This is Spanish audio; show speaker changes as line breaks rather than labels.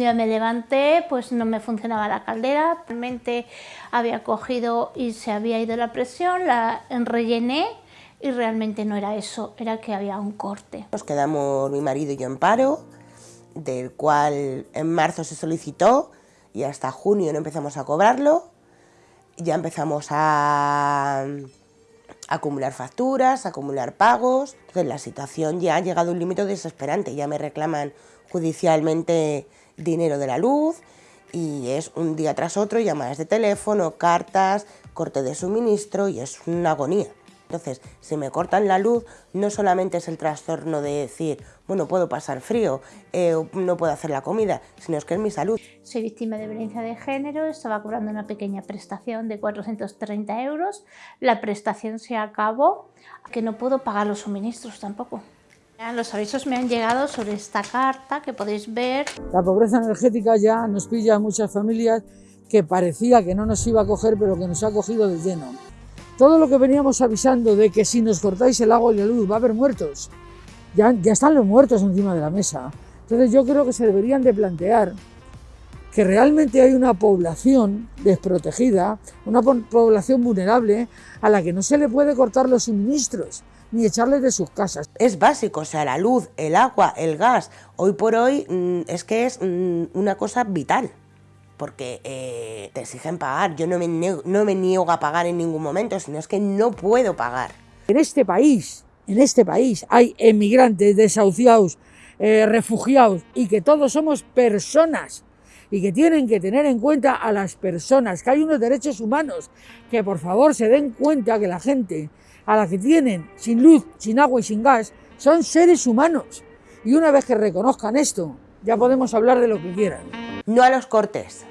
día me levanté, pues no me funcionaba la caldera, realmente había cogido y se había ido la presión, la rellené y realmente no era eso, era que había un corte.
Nos quedamos mi marido y yo en paro, del cual en marzo se solicitó y hasta junio no empezamos a cobrarlo, ya empezamos a acumular facturas, acumular pagos, entonces la situación ya ha llegado a un límite desesperante, ya me reclaman judicialmente dinero de la luz y es un día tras otro llamadas de teléfono, cartas, corte de suministro y es una agonía. Entonces, si me cortan la luz, no solamente es el trastorno de decir, bueno, puedo pasar frío, eh, no puedo hacer la comida, sino es que es mi salud.
Soy víctima de violencia de género, estaba cobrando una pequeña prestación de 430 euros, la prestación se acabó, que no puedo pagar los suministros tampoco. Los avisos me han llegado sobre esta carta que podéis ver.
La pobreza energética ya nos pilla a muchas familias que parecía que no nos iba a coger, pero que nos ha cogido de lleno. Todo lo que veníamos avisando de que si nos cortáis el agua y la luz va a haber muertos, ya, están los muertos encima de la mesa. Entonces yo creo que se deberían de plantear que realmente hay una población desprotegida, una población vulnerable a la que no se le puede cortar los suministros ni echarles de sus casas.
Es básico, o sea, la luz, el agua, el gas, hoy por hoy mm, es que es mm, una cosa vital porque eh, te exigen pagar. Yo no me, no me niego a pagar en ningún momento, sino es que no puedo pagar.
En este país, en este país hay emigrantes, desahuciados, eh, refugiados y que todos somos personas y que tienen que tener en cuenta a las personas, que hay unos derechos humanos, que por favor se den cuenta que la gente a la que tienen sin luz, sin agua y sin gas, son seres humanos. Y una vez que reconozcan esto, ya podemos hablar de lo que quieran.
No a los cortes.